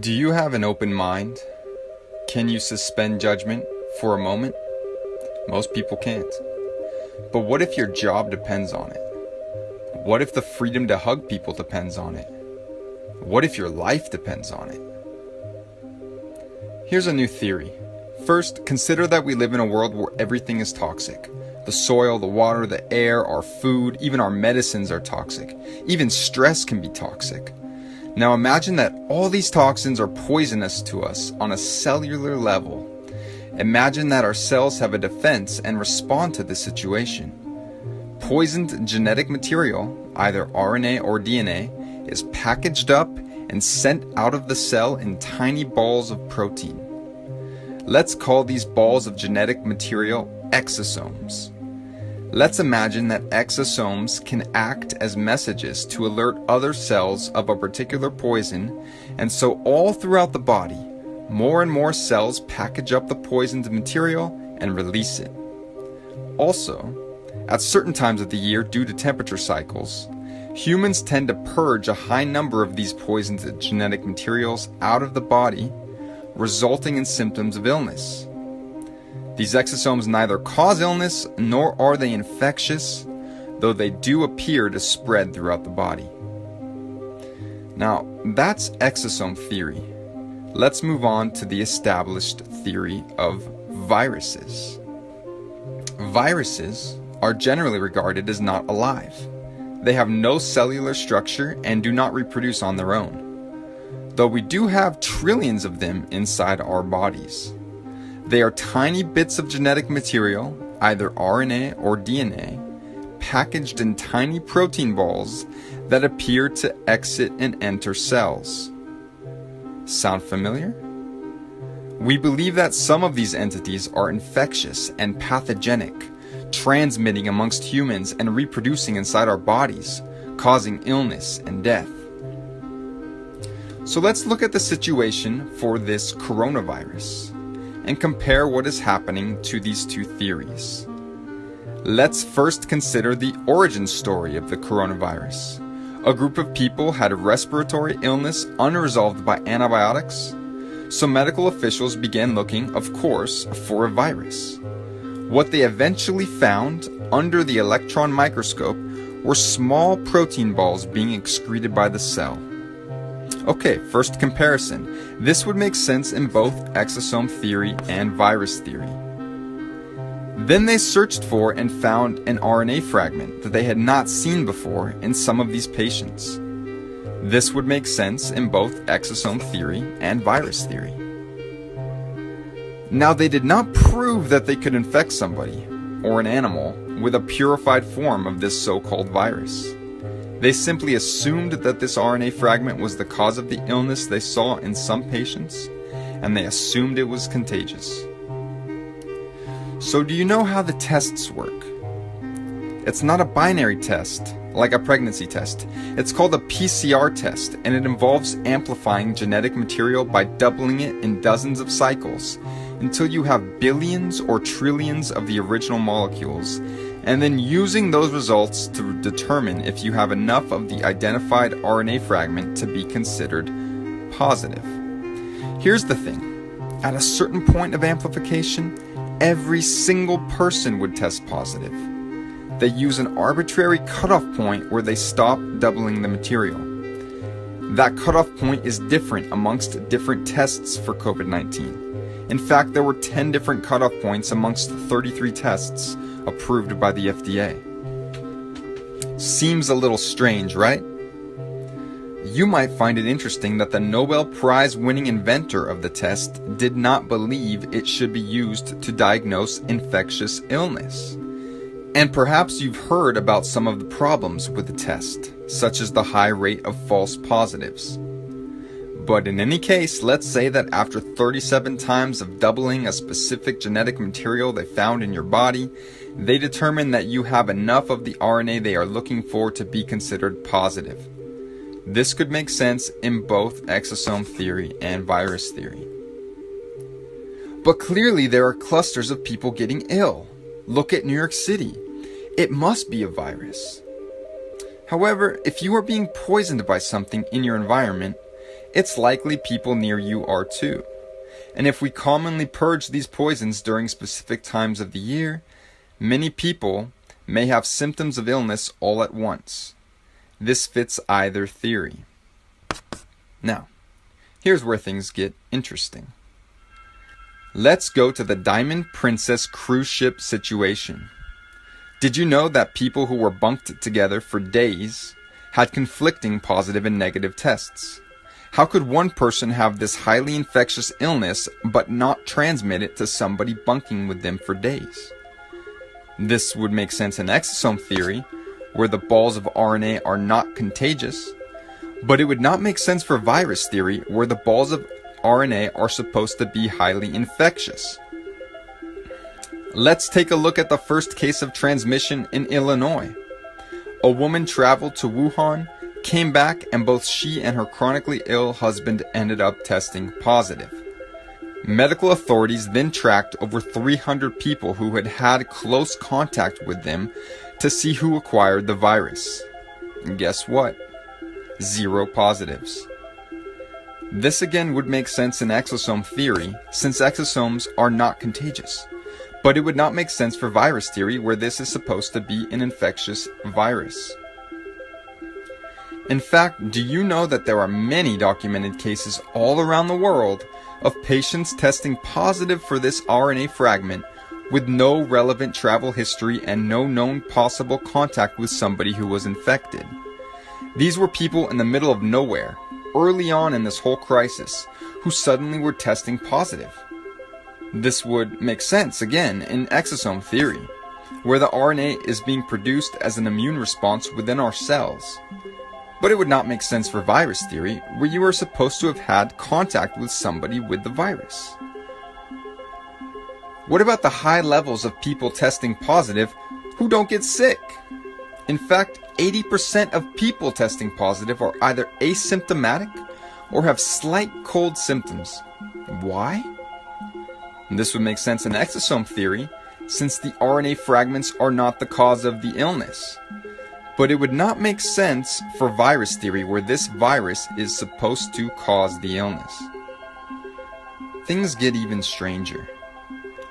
Do you have an open mind? Can you suspend judgment for a moment? Most people can't. But what if your job depends on it? What if the freedom to hug people depends on it? What if your life depends on it? Here's a new theory. First, consider that we live in a world where everything is toxic. The soil, the water, the air, our food, even our medicines are toxic. Even stress can be toxic. Now imagine that all these toxins are poisonous to us on a cellular level. Imagine that our cells have a defense and respond to the situation. Poisoned genetic material, either RNA or DNA, is packaged up and sent out of the cell in tiny balls of protein. Let's call these balls of genetic material exosomes. Let's imagine that exosomes can act as messages to alert other cells of a particular poison, and so all throughout the body, more and more cells package up the poisoned material and release it. Also, at certain times of the year due to temperature cycles, humans tend to purge a high number of these poisoned genetic materials out of the body, resulting in symptoms of illness. These exosomes neither cause illness nor are they infectious, though they do appear to spread throughout the body. Now, that's exosome theory. Let's move on to the established theory of viruses. Viruses are generally regarded as not alive. They have no cellular structure and do not reproduce on their own, though we do have trillions of them inside our bodies. They are tiny bits of genetic material, either RNA or DNA, packaged in tiny protein balls that appear to exit and enter cells. Sound familiar? We believe that some of these entities are infectious and pathogenic, transmitting amongst humans and reproducing inside our bodies, causing illness and death. So let's look at the situation for this coronavirus and compare what is happening to these two theories. Let's first consider the origin story of the coronavirus. A group of people had a respiratory illness unresolved by antibiotics, so medical officials began looking, of course, for a virus. What they eventually found under the electron microscope were small protein balls being excreted by the cell. Okay, first comparison. This would make sense in both exosome theory and virus theory. Then they searched for and found an RNA fragment that they had not seen before in some of these patients. This would make sense in both exosome theory and virus theory. Now, they did not prove that they could infect somebody, or an animal, with a purified form of this so called virus. They simply assumed that this RNA fragment was the cause of the illness they saw in some patients, and they assumed it was contagious. So, do you know how the tests work? It's not a binary test, like a pregnancy test. It's called a PCR test, and it involves amplifying genetic material by doubling it in dozens of cycles until you have billions or trillions of the original molecules and then using those results to determine if you have enough of the identified RNA fragment to be considered positive. Here's the thing at a certain point of amplification, every single person would test positive. They use an arbitrary cutoff point where they stop doubling the material. That cutoff point is different amongst different tests for COVID 19. In fact, there were 10 different cutoff points amongst 33 tests approved by the FDA. Seems a little strange, right? You might find it interesting that the Nobel Prize winning inventor of the test did not believe it should be used to diagnose infectious illness. And perhaps you've heard about some of the problems with the test, such as the high rate of false positives. But in any case, let's say that after 37 times of doubling a specific genetic material they found in your body, they determine that you have enough of the RNA they are looking for to be considered positive. This could make sense in both exosome theory and virus theory. But clearly, there are clusters of people getting ill. Look at New York City. It must be a virus. However, if you are being poisoned by something in your environment, it's likely people near you are too. And if we commonly purge these poisons during specific times of the year, many people may have symptoms of illness all at once. This fits either theory. Now, here's where things get interesting. Let's go to the Diamond Princess cruise ship situation. Did you know that people who were bunked together for days had conflicting positive and negative tests? How could one person have this highly infectious illness but not transmit it to somebody bunking with them for days? This would make sense in exosome theory, where the balls of RNA are not contagious, but it would not make sense for virus theory, where the balls of RNA are supposed to be highly infectious. Let's take a look at the first case of transmission in Illinois. A woman traveled to Wuhan, came back, and both she and her chronically ill husband ended up testing positive. Medical authorities then tracked over 300 people who had had close contact with them to see who acquired the virus. And guess what? Zero positives. This again would make sense in exosome theory, since exosomes are not contagious. But it would not make sense for virus theory, where this is supposed to be an infectious virus. In fact, do you know that there are many documented cases all around the world of patients testing positive for this RNA fragment with no relevant travel history and no known possible contact with somebody who was infected? These were people in the middle of nowhere, early on in this whole crisis, who suddenly were testing positive. This would make sense, again, in exosome theory, where the RNA is being produced as an immune response within our cells. But it would not make sense for virus theory, where you are supposed to have had contact with somebody with the virus. What about the high levels of people testing positive who don't get sick? In fact, 80% of people testing positive are either asymptomatic or have slight cold symptoms. Why? This would make sense in exosome theory, since the RNA fragments are not the cause of the illness. But it would not make sense for virus theory where this virus is supposed to cause the illness. Things get even stranger.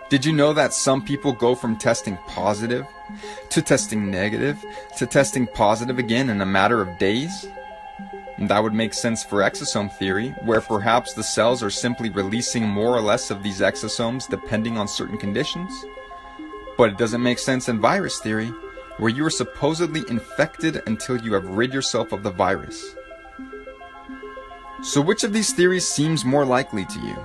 Did you know that some people go from testing positive to testing negative to testing positive again in a matter of days? That would make sense for exosome theory, where perhaps the cells are simply releasing more or less of these exosomes depending on certain conditions. But it doesn't make sense in virus theory, where you are supposedly infected until you have rid yourself of the virus. So which of these theories seems more likely to you?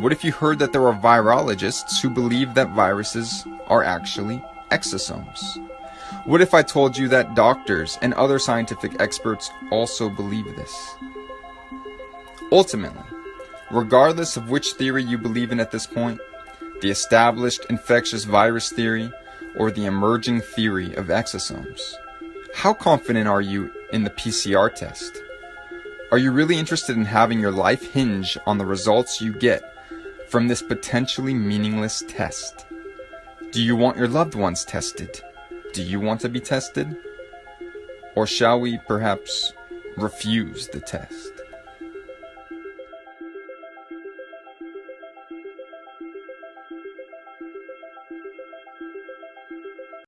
What if you heard that there are virologists who believe that viruses are actually exosomes? What if I told you that doctors and other scientific experts also believe this? Ultimately, regardless of which theory you believe in at this point, the established infectious virus theory or the emerging theory of exosomes? How confident are you in the PCR test? Are you really interested in having your life hinge on the results you get from this potentially meaningless test? Do you want your loved ones tested? Do you want to be tested? Or shall we perhaps refuse the test?